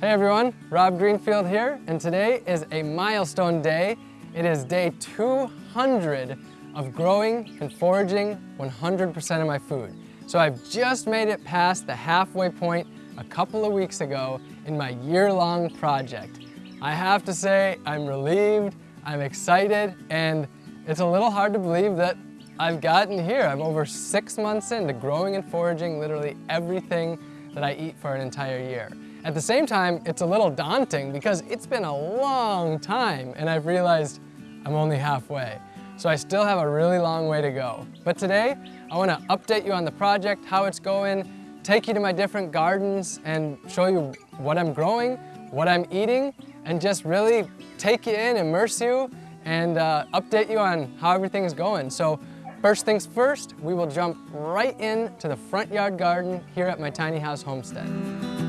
Hey everyone, Rob Greenfield here, and today is a milestone day. It is day 200 of growing and foraging 100% of my food. So I've just made it past the halfway point a couple of weeks ago in my year-long project. I have to say, I'm relieved, I'm excited, and it's a little hard to believe that I've gotten here. I'm over six months into growing and foraging literally everything that I eat for an entire year. At the same time, it's a little daunting because it's been a long time and I've realized I'm only halfway. So I still have a really long way to go. But today, I wanna update you on the project, how it's going, take you to my different gardens and show you what I'm growing, what I'm eating, and just really take you in, immerse you, and uh, update you on how everything is going. So first things first, we will jump right into the front yard garden here at my tiny house homestead.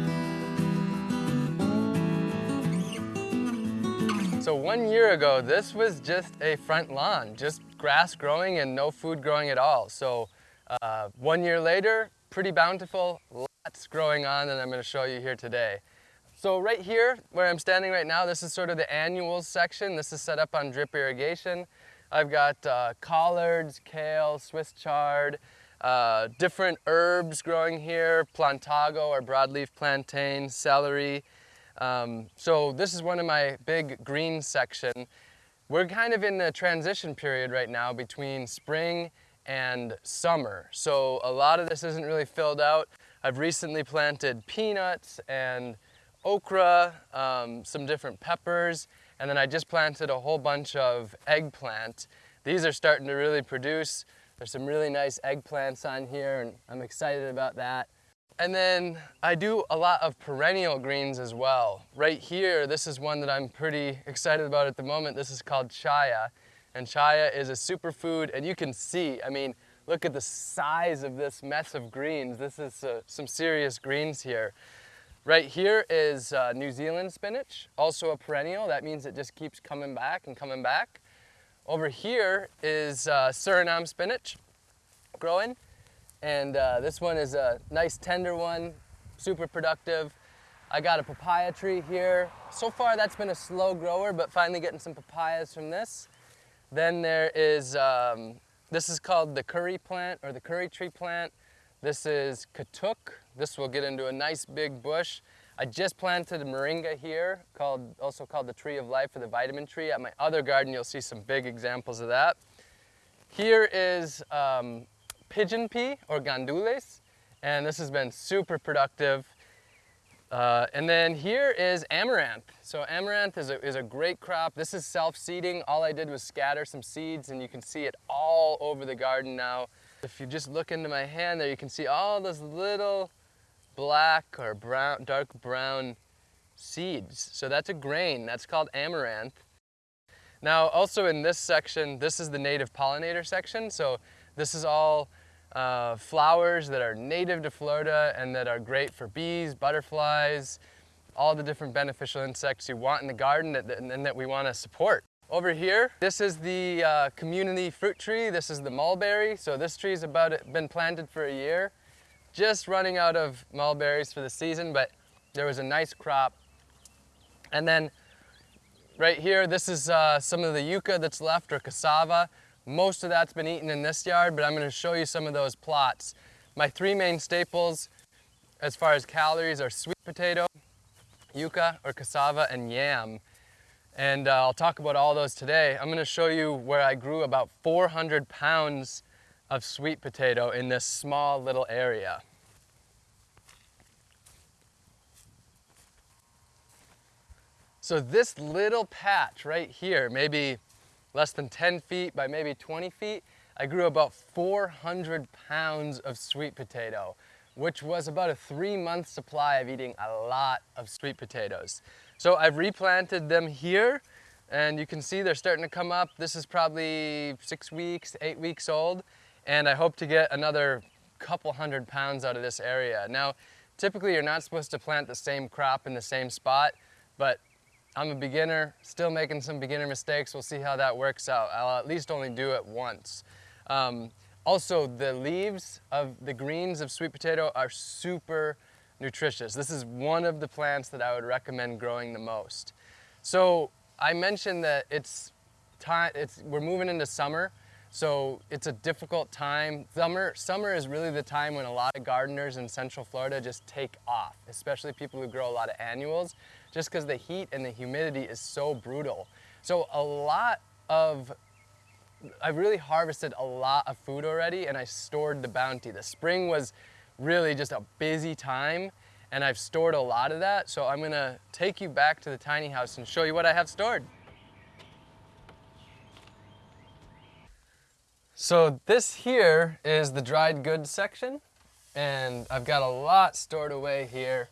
So one year ago, this was just a front lawn, just grass growing and no food growing at all. So uh, one year later, pretty bountiful, lots growing on and I'm gonna show you here today. So right here, where I'm standing right now, this is sort of the annuals section. This is set up on drip irrigation. I've got uh, collards, kale, Swiss chard, uh, different herbs growing here, plantago or broadleaf plantain, celery, um, so this is one of my big green section. We're kind of in the transition period right now between spring and summer. So a lot of this isn't really filled out. I've recently planted peanuts and okra, um, some different peppers, and then I just planted a whole bunch of eggplant. These are starting to really produce. There's some really nice eggplants on here and I'm excited about that. And then I do a lot of perennial greens as well. Right here, this is one that I'm pretty excited about at the moment. This is called chaya. And chaya is a superfood, and you can see, I mean, look at the size of this mess of greens. This is uh, some serious greens here. Right here is uh, New Zealand spinach, also a perennial. That means it just keeps coming back and coming back. Over here is uh, Suriname spinach growing. And uh, this one is a nice tender one, super productive. I got a papaya tree here. So far that's been a slow grower, but finally getting some papayas from this. Then there is, um, this is called the curry plant or the curry tree plant. This is katuk. This will get into a nice big bush. I just planted a moringa here, called, also called the tree of life or the vitamin tree. At my other garden, you'll see some big examples of that. Here is um, pigeon pea or gandules, and this has been super productive. Uh, and then here is amaranth. So amaranth is a, is a great crop. This is self-seeding. All I did was scatter some seeds and you can see it all over the garden now. If you just look into my hand there, you can see all those little black or brown, dark brown seeds. So that's a grain, that's called amaranth. Now also in this section, this is the native pollinator section. So this is all uh, flowers that are native to Florida and that are great for bees, butterflies, all the different beneficial insects you want in the garden that, and that we want to support. Over here, this is the uh, community fruit tree. This is the mulberry. So this tree's about been planted for a year. Just running out of mulberries for the season, but there was a nice crop. And then right here, this is uh, some of the yucca that's left or cassava. Most of that's been eaten in this yard, but I'm gonna show you some of those plots. My three main staples as far as calories are sweet potato, yuca or cassava, and yam. And uh, I'll talk about all those today. I'm gonna show you where I grew about 400 pounds of sweet potato in this small little area. So this little patch right here, maybe less than 10 feet by maybe 20 feet, I grew about 400 pounds of sweet potato, which was about a three month supply of eating a lot of sweet potatoes. So I've replanted them here and you can see they're starting to come up. This is probably six weeks, eight weeks old, and I hope to get another couple hundred pounds out of this area. Now, typically you're not supposed to plant the same crop in the same spot, but I'm a beginner, still making some beginner mistakes. We'll see how that works out. I'll at least only do it once. Um, also, the leaves of the greens of sweet potato are super nutritious. This is one of the plants that I would recommend growing the most. So I mentioned that it's time, it's, we're moving into summer, so it's a difficult time. Summer, summer is really the time when a lot of gardeners in Central Florida just take off, especially people who grow a lot of annuals, just because the heat and the humidity is so brutal. So a lot of I've really harvested a lot of food already and I stored the bounty. The spring was really just a busy time and I've stored a lot of that. So I'm gonna take you back to the tiny house and show you what I have stored. So this here is the dried goods section and I've got a lot stored away here.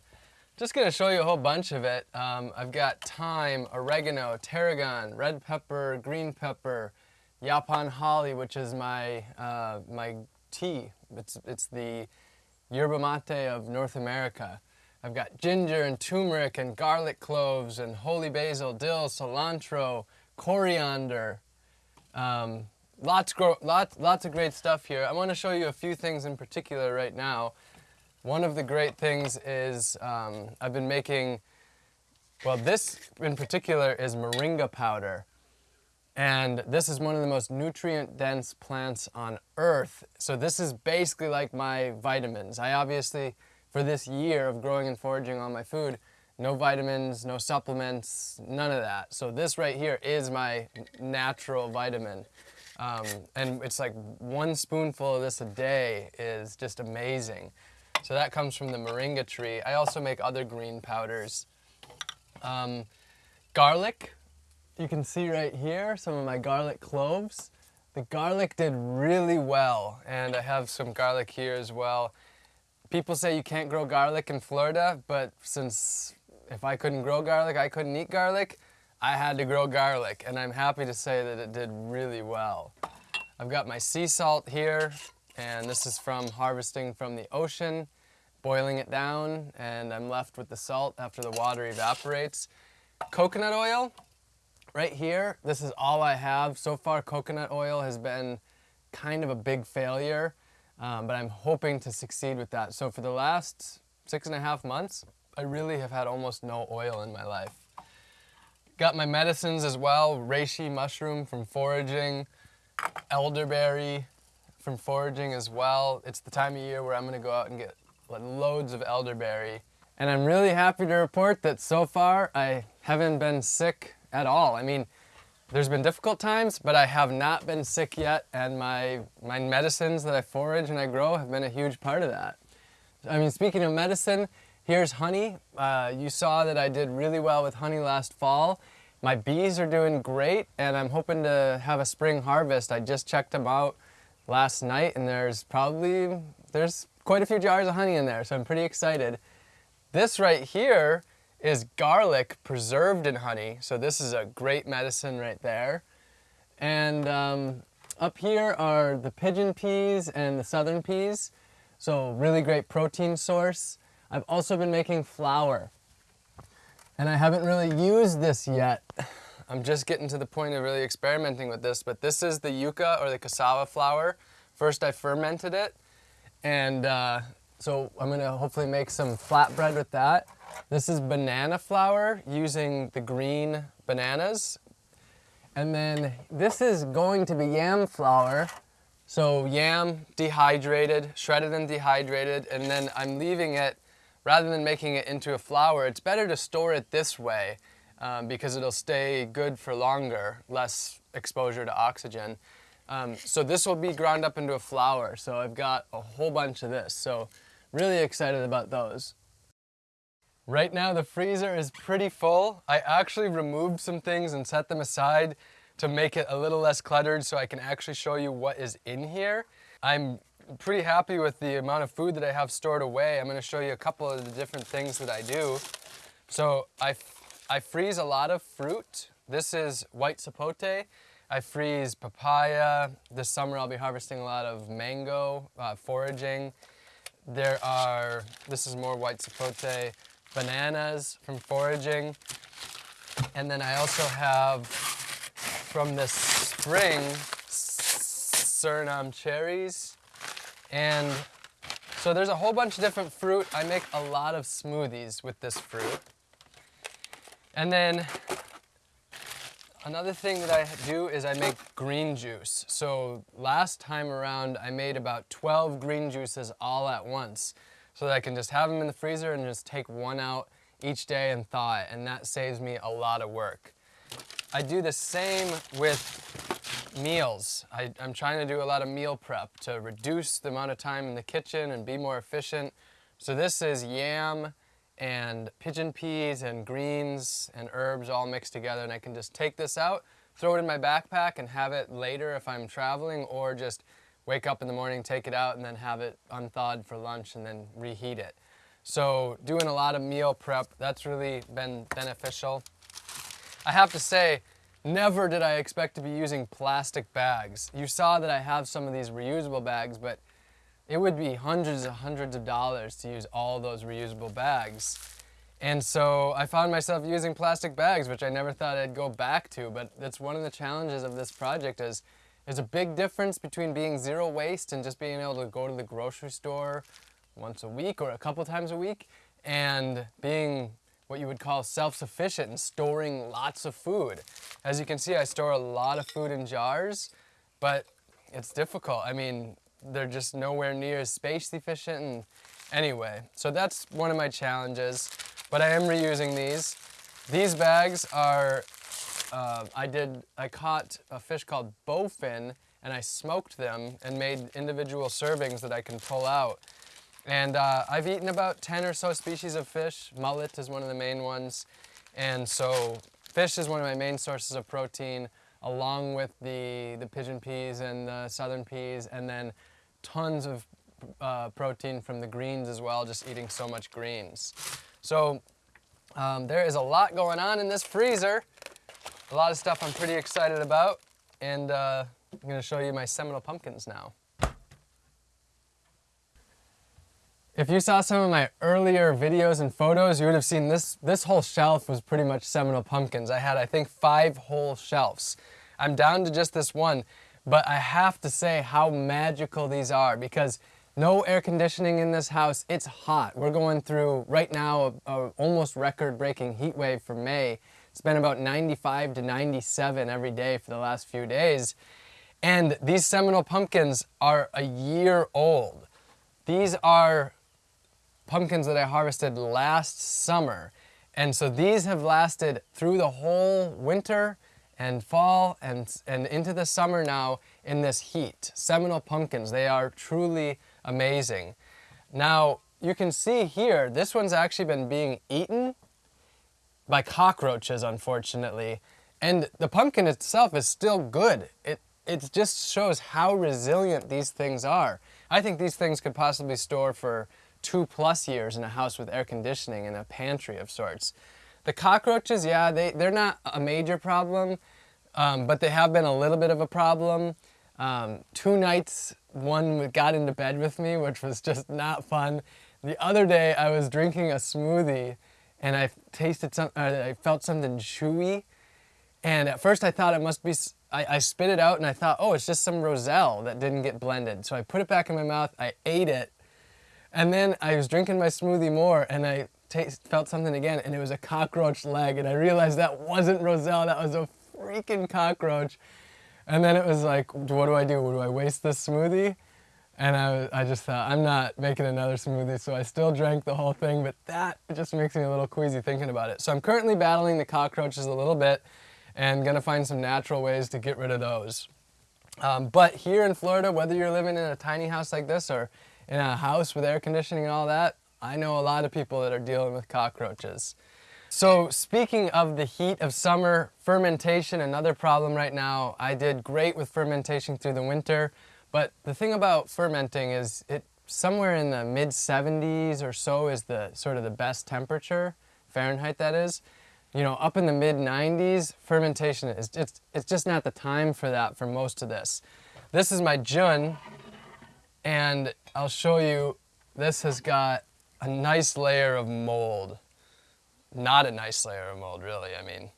Just gonna show you a whole bunch of it. Um, I've got thyme, oregano, tarragon, red pepper, green pepper, Yaupon holly, which is my, uh, my tea. It's, it's the yerba mate of North America. I've got ginger and turmeric and garlic cloves and holy basil, dill, cilantro, coriander. Um, lots, lots, lots of great stuff here. I want to show you a few things in particular right now. One of the great things is um, I've been making, well this in particular is moringa powder. And this is one of the most nutrient dense plants on earth. So this is basically like my vitamins. I obviously, for this year of growing and foraging on my food, no vitamins, no supplements, none of that. So this right here is my natural vitamin. Um, and it's like one spoonful of this a day is just amazing. So that comes from the moringa tree. I also make other green powders. Um, garlic, you can see right here some of my garlic cloves. The garlic did really well, and I have some garlic here as well. People say you can't grow garlic in Florida, but since if I couldn't grow garlic, I couldn't eat garlic, I had to grow garlic, and I'm happy to say that it did really well. I've got my sea salt here, and this is from harvesting from the ocean, boiling it down, and I'm left with the salt after the water evaporates. Coconut oil, right here, this is all I have. So far, coconut oil has been kind of a big failure, um, but I'm hoping to succeed with that. So for the last six and a half months, I really have had almost no oil in my life. Got my medicines as well, reishi mushroom from foraging, elderberry from foraging as well. It's the time of year where I'm gonna go out and get loads of elderberry. And I'm really happy to report that so far I haven't been sick at all. I mean, there's been difficult times, but I have not been sick yet, and my, my medicines that I forage and I grow have been a huge part of that. I mean, speaking of medicine, here's honey. Uh, you saw that I did really well with honey last fall. My bees are doing great, and I'm hoping to have a spring harvest. I just checked them out last night, and there's probably, there's quite a few jars of honey in there, so I'm pretty excited. This right here is garlic preserved in honey. So this is a great medicine right there. And um, up here are the pigeon peas and the southern peas. So really great protein source. I've also been making flour. And I haven't really used this yet. I'm just getting to the point of really experimenting with this, but this is the yucca or the cassava flour. First I fermented it, and uh, so I'm gonna hopefully make some flatbread with that. This is banana flour using the green bananas. And then this is going to be yam flour. So yam dehydrated, shredded and dehydrated, and then I'm leaving it, rather than making it into a flour, it's better to store it this way um, because it'll stay good for longer, less exposure to oxygen. Um, so this will be ground up into a flour. So I've got a whole bunch of this. So really excited about those. Right now the freezer is pretty full. I actually removed some things and set them aside to make it a little less cluttered so I can actually show you what is in here. I'm pretty happy with the amount of food that I have stored away. I'm going to show you a couple of the different things that I do. So I, I freeze a lot of fruit. This is white sapote. I freeze papaya. This summer I'll be harvesting a lot of mango, uh, foraging. There are, this is more white sapote bananas from foraging. And then I also have from this spring Suriname cherries and So there's a whole bunch of different fruit. I make a lot of smoothies with this fruit. And then another thing that I do is I make green juice. So last time around I made about 12 green juices all at once so that I can just have them in the freezer and just take one out each day and thaw it and that saves me a lot of work. I do the same with meals. I, am trying to do a lot of meal prep to reduce the amount of time in the kitchen and be more efficient. So this is yam and pigeon peas and greens and herbs all mixed together and I can just take this out, throw it in my backpack and have it later if I'm traveling or just wake up in the morning, take it out and then have it unthawed for lunch and then reheat it. So doing a lot of meal prep, that's really been beneficial. I have to say, never did I expect to be using plastic bags. You saw that I have some of these reusable bags, but it would be hundreds and hundreds of dollars to use all those reusable bags. And so I found myself using plastic bags, which I never thought I'd go back to, but that's one of the challenges of this project is there's a big difference between being zero waste and just being able to go to the grocery store once a week or a couple times a week and being what you would call self-sufficient and storing lots of food. As you can see, I store a lot of food in jars, but it's difficult. I mean, they're just nowhere near as space efficient and anyway, so that's one of my challenges, but I am reusing these. These bags are, uh, I did, I caught a fish called bowfin and I smoked them and made individual servings that I can pull out. And uh, I've eaten about 10 or so species of fish. Mullet is one of the main ones. And so fish is one of my main sources of protein along with the, the pigeon peas and the southern peas and then tons of uh, protein from the greens as well, just eating so much greens. So um, there is a lot going on in this freezer. A lot of stuff I'm pretty excited about. And uh, I'm gonna show you my Seminole pumpkins now. If you saw some of my earlier videos and photos, you would have seen this, this whole shelf was pretty much Seminole pumpkins. I had, I think, five whole shelves. I'm down to just this one, but I have to say how magical these are because no air conditioning in this house. It's hot. We're going through, right now, a, a almost record-breaking heat wave for May. It's been about 95 to 97 every day for the last few days. And these Seminole pumpkins are a year old. These are pumpkins that I harvested last summer. And so these have lasted through the whole winter and fall and, and into the summer now in this heat. Seminole pumpkins, they are truly amazing. Now, you can see here, this one's actually been being eaten by cockroaches, unfortunately. And the pumpkin itself is still good. It, it just shows how resilient these things are. I think these things could possibly store for two plus years in a house with air conditioning and a pantry of sorts. The cockroaches, yeah, they, they're not a major problem, um, but they have been a little bit of a problem. Um, two nights, one got into bed with me, which was just not fun. The other day, I was drinking a smoothie and I tasted some, uh, I felt something chewy. And at first I thought it must be, I, I spit it out and I thought, oh, it's just some Roselle that didn't get blended. So I put it back in my mouth, I ate it, and then I was drinking my smoothie more and I felt something again and it was a cockroach leg and I realized that wasn't Roselle, that was a freaking cockroach. And then it was like, what do I do? Do I waste this smoothie? And I, I just thought, I'm not making another smoothie, so I still drank the whole thing, but that just makes me a little queasy thinking about it. So I'm currently battling the cockroaches a little bit and gonna find some natural ways to get rid of those. Um, but here in Florida, whether you're living in a tiny house like this or in a house with air conditioning and all that, I know a lot of people that are dealing with cockroaches. So speaking of the heat of summer, fermentation, another problem right now. I did great with fermentation through the winter, but the thing about fermenting is it somewhere in the mid 70s or so is the sort of the best temperature, Fahrenheit that is. You know, up in the mid 90s, fermentation is it's, it's just not the time for that for most of this. This is my Jun, and I'll show you, this has got a nice layer of mold. Not a nice layer of mold, really, I mean.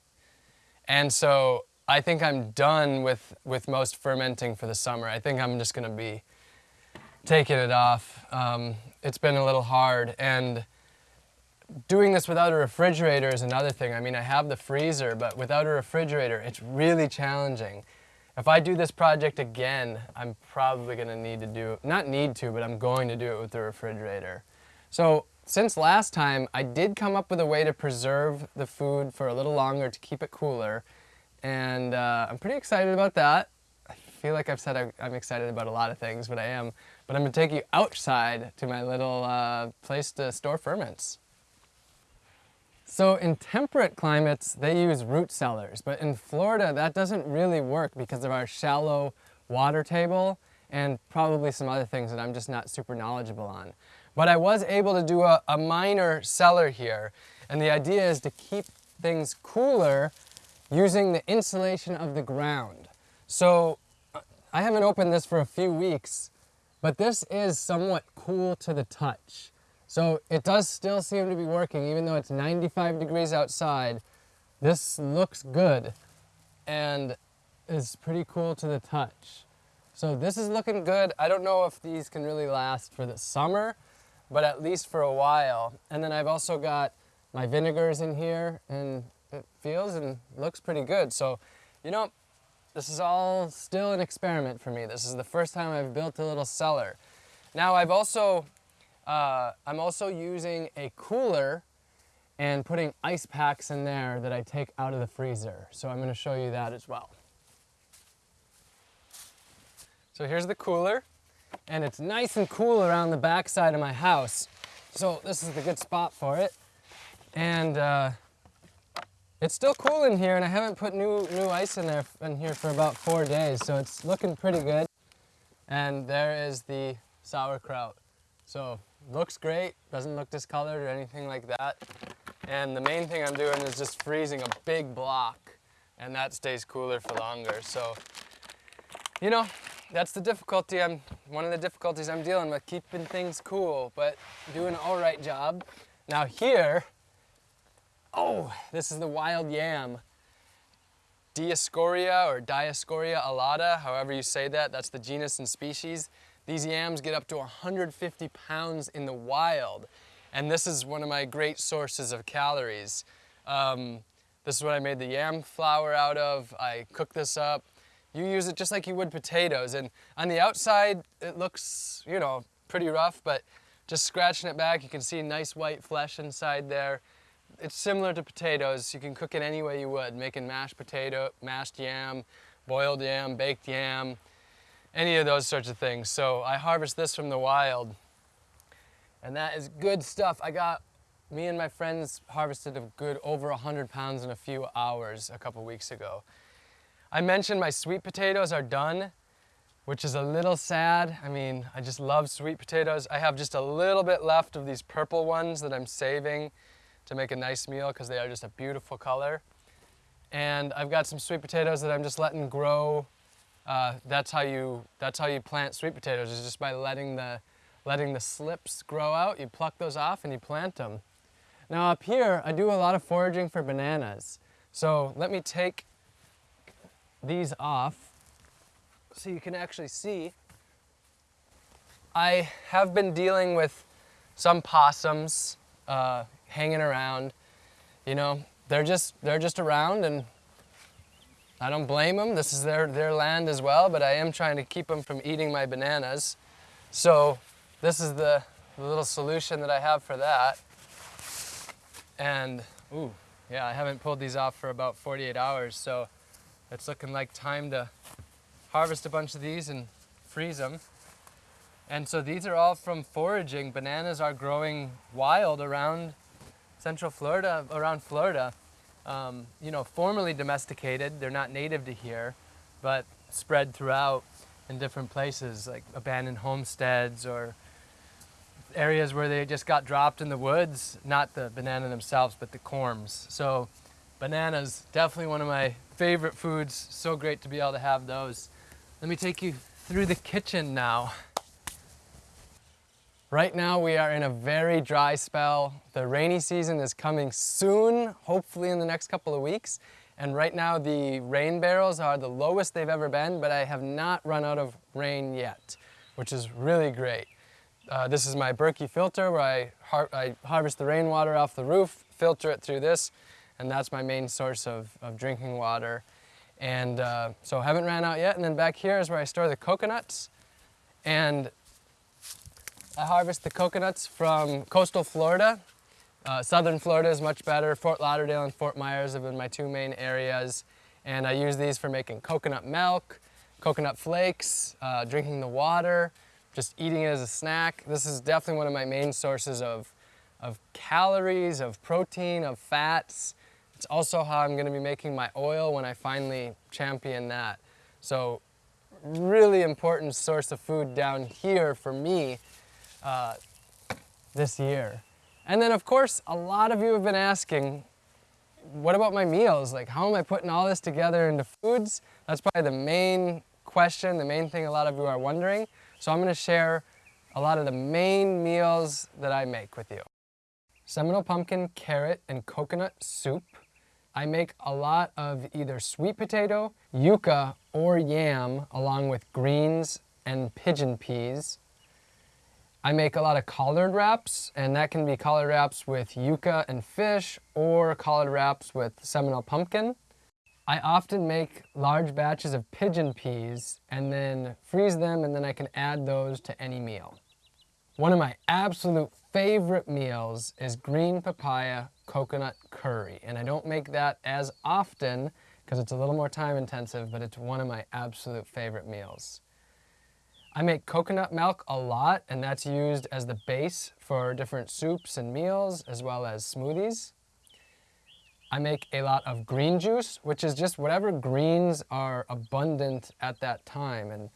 And so I think I'm done with, with most fermenting for the summer. I think I'm just gonna be taking it off. Um, it's been a little hard. And doing this without a refrigerator is another thing. I mean, I have the freezer, but without a refrigerator, it's really challenging. If I do this project again, I'm probably gonna need to do, not need to, but I'm going to do it with the refrigerator. So since last time, I did come up with a way to preserve the food for a little longer to keep it cooler. And uh, I'm pretty excited about that. I feel like I've said I'm excited about a lot of things, but I am. But I'm gonna take you outside to my little uh, place to store ferments. So in temperate climates, they use root cellars, but in Florida, that doesn't really work because of our shallow water table and probably some other things that I'm just not super knowledgeable on. But I was able to do a, a minor cellar here, and the idea is to keep things cooler using the insulation of the ground. So uh, I haven't opened this for a few weeks, but this is somewhat cool to the touch. So it does still seem to be working, even though it's 95 degrees outside. This looks good and is pretty cool to the touch. So this is looking good. I don't know if these can really last for the summer, but at least for a while. And then I've also got my vinegars in here and it feels and looks pretty good. So, you know, this is all still an experiment for me. This is the first time I've built a little cellar. Now I've also uh, I'm also using a cooler and putting ice packs in there that I take out of the freezer. So I'm gonna show you that as well. So here's the cooler and it's nice and cool around the back side of my house. So this is the good spot for it. And uh, it's still cool in here and I haven't put new, new ice in there in here for about four days. So it's looking pretty good. And there is the sauerkraut. So looks great, doesn't look discolored or anything like that. And the main thing I'm doing is just freezing a big block and that stays cooler for longer. So, you know, that's the difficulty I'm, one of the difficulties I'm dealing with, keeping things cool, but doing an all right job. Now here, oh, this is the wild yam. Dioscorea or Dioscorea alata, however you say that, that's the genus and species. These yams get up to 150 pounds in the wild, and this is one of my great sources of calories. Um, this is what I made the yam flour out of. I cook this up. You use it just like you would potatoes, and on the outside, it looks, you know, pretty rough, but just scratching it back, you can see nice white flesh inside there. It's similar to potatoes. You can cook it any way you would, making mashed potato, mashed yam, boiled yam, baked yam, any of those sorts of things. So I harvest this from the wild and that is good stuff. I got, me and my friends harvested a good over 100 pounds in a few hours a couple weeks ago. I mentioned my sweet potatoes are done, which is a little sad. I mean, I just love sweet potatoes. I have just a little bit left of these purple ones that I'm saving to make a nice meal because they are just a beautiful color. And I've got some sweet potatoes that I'm just letting grow uh, that's how you that's how you plant sweet potatoes is just by letting the letting the slips grow out. You pluck those off and you plant them. Now up here, I do a lot of foraging for bananas. So let me take these off so you can actually see. I have been dealing with some possums uh, hanging around. You know, they're just they're just around and I don't blame them. This is their, their land as well, but I am trying to keep them from eating my bananas. So this is the, the little solution that I have for that. And, ooh, yeah, I haven't pulled these off for about 48 hours, so it's looking like time to harvest a bunch of these and freeze them. And so these are all from foraging. Bananas are growing wild around central Florida, around Florida um, you know, formally domesticated. They're not native to here, but spread throughout in different places, like abandoned homesteads or areas where they just got dropped in the woods, not the banana themselves, but the corms. So bananas, definitely one of my favorite foods. So great to be able to have those. Let me take you through the kitchen now. Right now we are in a very dry spell. The rainy season is coming soon, hopefully in the next couple of weeks. And right now the rain barrels are the lowest they've ever been, but I have not run out of rain yet, which is really great. Uh, this is my Berkey filter where I, har I harvest the rainwater off the roof, filter it through this, and that's my main source of, of drinking water. And uh, so haven't ran out yet. And then back here is where I store the coconuts. And I harvest the coconuts from coastal Florida. Uh, southern Florida is much better. Fort Lauderdale and Fort Myers have been my two main areas. And I use these for making coconut milk, coconut flakes, uh, drinking the water, just eating it as a snack. This is definitely one of my main sources of, of calories, of protein, of fats. It's also how I'm gonna be making my oil when I finally champion that. So really important source of food down here for me uh, this year. And then of course, a lot of you have been asking, what about my meals? Like how am I putting all this together into foods? That's probably the main question, the main thing a lot of you are wondering. So I'm gonna share a lot of the main meals that I make with you. Seminole pumpkin, carrot, and coconut soup. I make a lot of either sweet potato, yuca, or yam, along with greens and pigeon peas. I make a lot of collard wraps, and that can be collard wraps with yuca and fish, or collard wraps with Seminole pumpkin. I often make large batches of pigeon peas and then freeze them and then I can add those to any meal. One of my absolute favorite meals is green papaya coconut curry. And I don't make that as often because it's a little more time intensive, but it's one of my absolute favorite meals. I make coconut milk a lot and that's used as the base for different soups and meals as well as smoothies. I make a lot of green juice, which is just whatever greens are abundant at that time. And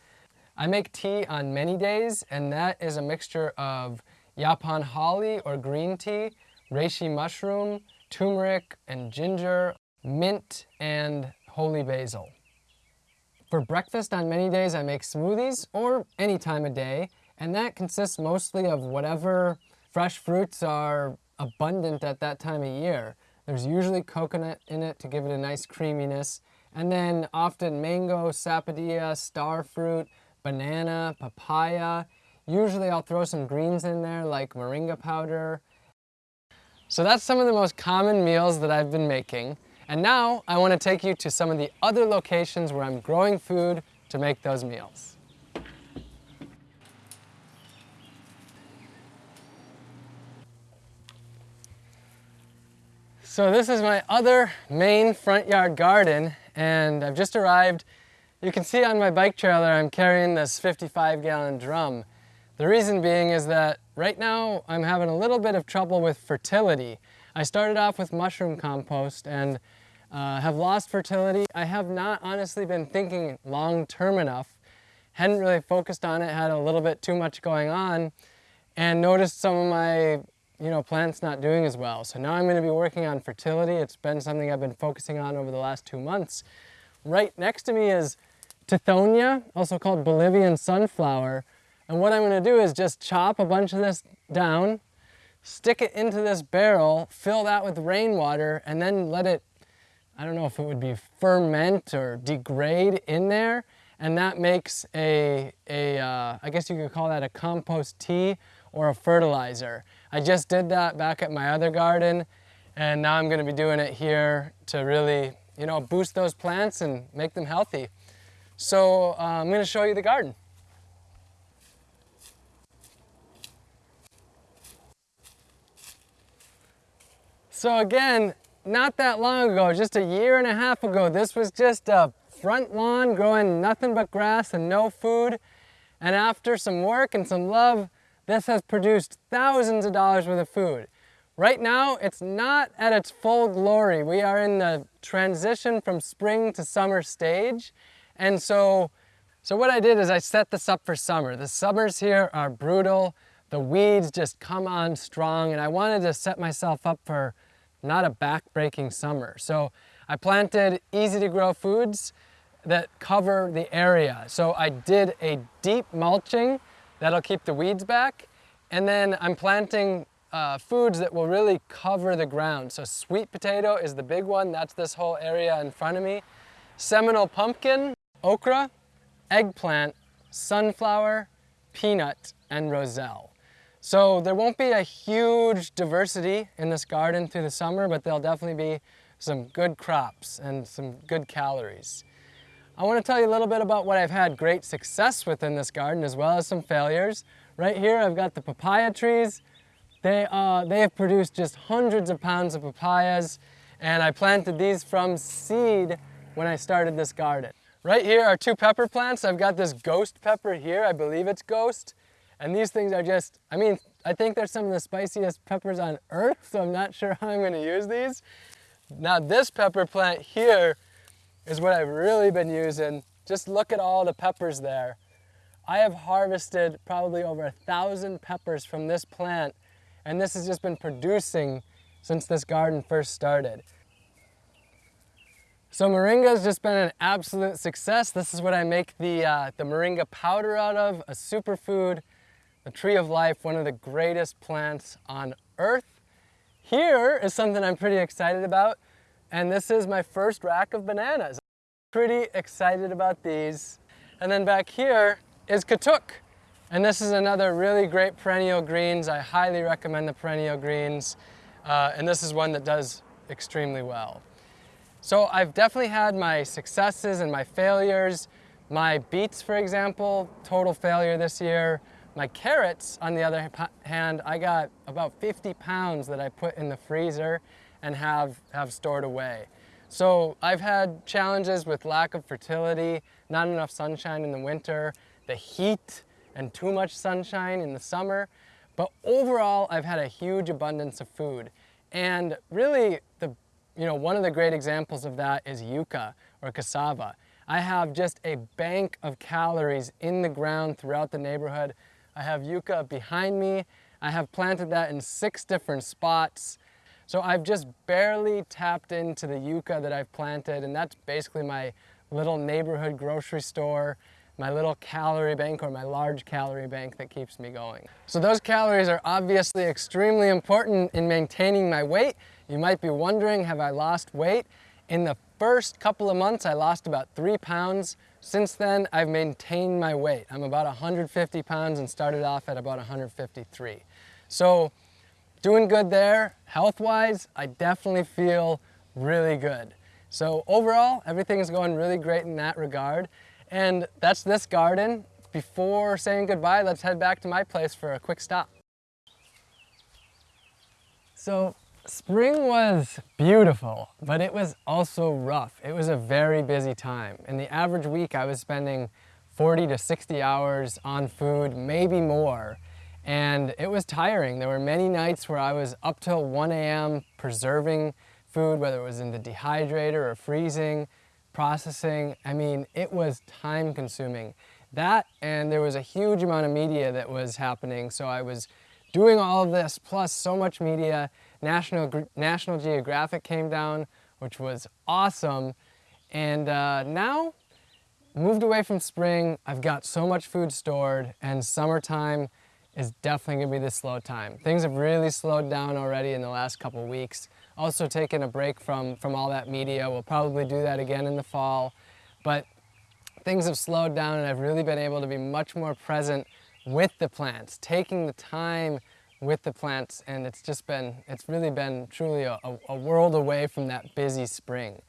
I make tea on many days, and that is a mixture of yaupon holly or green tea, reishi mushroom, turmeric and ginger, mint, and holy basil. For breakfast on many days, I make smoothies, or any time of day, and that consists mostly of whatever fresh fruits are abundant at that time of year. There's usually coconut in it to give it a nice creaminess. And then often mango, sapodilla, star fruit, banana, papaya. Usually I'll throw some greens in there like moringa powder. So that's some of the most common meals that I've been making. And now I want to take you to some of the other locations where I'm growing food to make those meals. So this is my other main front yard garden and I've just arrived. You can see on my bike trailer I'm carrying this 55 gallon drum. The reason being is that right now I'm having a little bit of trouble with fertility. I started off with mushroom compost and uh, have lost fertility. I have not honestly been thinking long term enough. Hadn't really focused on it, had a little bit too much going on and noticed some of my you know, plants not doing as well. So now I'm going to be working on fertility. It's been something I've been focusing on over the last two months. Right next to me is Tithonia, also called Bolivian sunflower. And what I'm going to do is just chop a bunch of this down, stick it into this barrel, fill that with rainwater, and then let it, I don't know if it would be ferment or degrade in there. And that makes a, a uh, I guess you could call that a compost tea or a fertilizer. I just did that back at my other garden and now I'm gonna be doing it here to really, you know, boost those plants and make them healthy. So uh, I'm gonna show you the garden. So again, not that long ago, just a year and a half ago, this was just a front lawn growing nothing but grass and no food. And after some work and some love, this has produced thousands of dollars worth of food. Right now, it's not at its full glory. We are in the transition from spring to summer stage. And so, so what I did is I set this up for summer. The summers here are brutal. The weeds just come on strong and I wanted to set myself up for not a back-breaking summer. So I planted easy to grow foods that cover the area. So I did a deep mulching That'll keep the weeds back. And then I'm planting uh, foods that will really cover the ground. So sweet potato is the big one. That's this whole area in front of me. Seminole pumpkin, okra, eggplant, sunflower, peanut, and roselle. So there won't be a huge diversity in this garden through the summer, but there'll definitely be some good crops and some good calories. I want to tell you a little bit about what I've had great success with in this garden as well as some failures. Right here I've got the papaya trees. They, uh, they have produced just hundreds of pounds of papayas and I planted these from seed when I started this garden. Right here are two pepper plants. I've got this ghost pepper here. I believe it's ghost. And these things are just, I mean, I think they're some of the spiciest peppers on earth, so I'm not sure how I'm gonna use these. Now this pepper plant here is what I've really been using. Just look at all the peppers there. I have harvested probably over a thousand peppers from this plant and this has just been producing since this garden first started. So moringa has just been an absolute success. This is what I make the, uh, the moringa powder out of, a superfood, the tree of life, one of the greatest plants on earth. Here is something I'm pretty excited about, and this is my first rack of bananas. Pretty excited about these. And then back here is katuk. And this is another really great perennial greens. I highly recommend the perennial greens. Uh, and this is one that does extremely well. So I've definitely had my successes and my failures. My beets, for example, total failure this year. My carrots, on the other hand, I got about 50 pounds that I put in the freezer and have, have stored away. So I've had challenges with lack of fertility, not enough sunshine in the winter, the heat and too much sunshine in the summer. But overall, I've had a huge abundance of food. And really, the, you know, one of the great examples of that is yucca or cassava. I have just a bank of calories in the ground throughout the neighborhood I have yucca behind me. I have planted that in six different spots. So I've just barely tapped into the yucca that I've planted and that's basically my little neighborhood grocery store, my little calorie bank or my large calorie bank that keeps me going. So those calories are obviously extremely important in maintaining my weight. You might be wondering, have I lost weight? In the first couple of months, I lost about three pounds. Since then, I've maintained my weight. I'm about 150 pounds and started off at about 153. So doing good there. Health-wise, I definitely feel really good. So overall, everything is going really great in that regard. And that's this garden. Before saying goodbye, let's head back to my place for a quick stop. So Spring was beautiful, but it was also rough. It was a very busy time. In the average week, I was spending 40 to 60 hours on food, maybe more. And it was tiring. There were many nights where I was up till 1 a.m. preserving food, whether it was in the dehydrator or freezing, processing. I mean, it was time consuming. That and there was a huge amount of media that was happening. So I was doing all of this plus so much media National, National Geographic came down, which was awesome. And uh, now, moved away from spring, I've got so much food stored and summertime is definitely gonna be the slow time. Things have really slowed down already in the last couple weeks. Also taking a break from, from all that media. We'll probably do that again in the fall. But things have slowed down and I've really been able to be much more present with the plants, taking the time with the plants and it's just been, it's really been truly a, a, world away from that busy spring.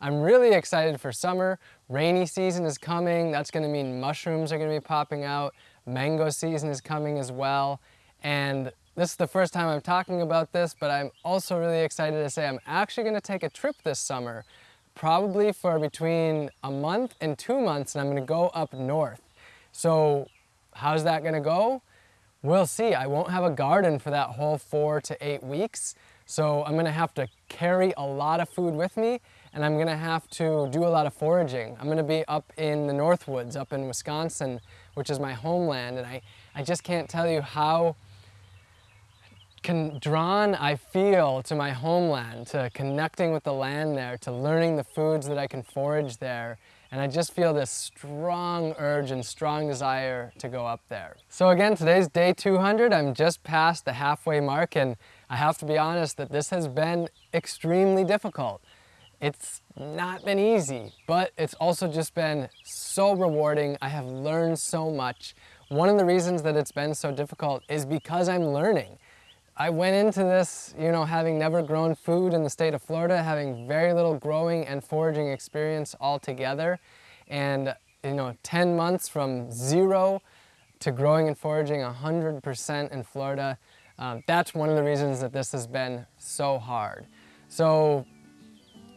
I'm really excited for summer. Rainy season is coming. That's gonna mean mushrooms are gonna be popping out. Mango season is coming as well. And this is the first time I'm talking about this, but I'm also really excited to say I'm actually gonna take a trip this summer, probably for between a month and two months, and I'm gonna go up north. So how's that gonna go? We'll see. I won't have a garden for that whole four to eight weeks. So I'm gonna have to carry a lot of food with me and I'm gonna have to do a lot of foraging. I'm gonna be up in the Northwoods, up in Wisconsin, which is my homeland. And I, I just can't tell you how can drawn I feel to my homeland, to connecting with the land there, to learning the foods that I can forage there. And I just feel this strong urge and strong desire to go up there. So again, today's day 200. I'm just past the halfway mark and I have to be honest that this has been extremely difficult. It's not been easy, but it's also just been so rewarding. I have learned so much. one of the reasons that it's been so difficult is because I'm learning. I went into this, you know, having never grown food in the state of Florida, having very little growing and foraging experience altogether. And, you know, 10 months from zero to growing and foraging 100% in Florida, um, that's one of the reasons that this has been so hard. So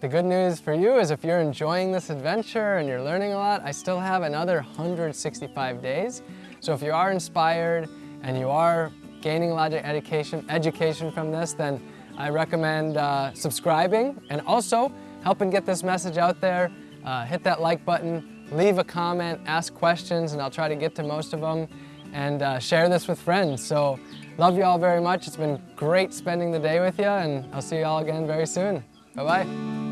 the good news for you is if you're enjoying this adventure and you're learning a lot, I still have another 165 days. So if you are inspired and you are gaining a lot of education, education from this, then I recommend uh, subscribing and also helping get this message out there. Uh, hit that like button, leave a comment, ask questions, and I'll try to get to most of them and uh, share this with friends. So love you all very much. It's been great spending the day with you and I'll see you all again very soon. Bye-bye.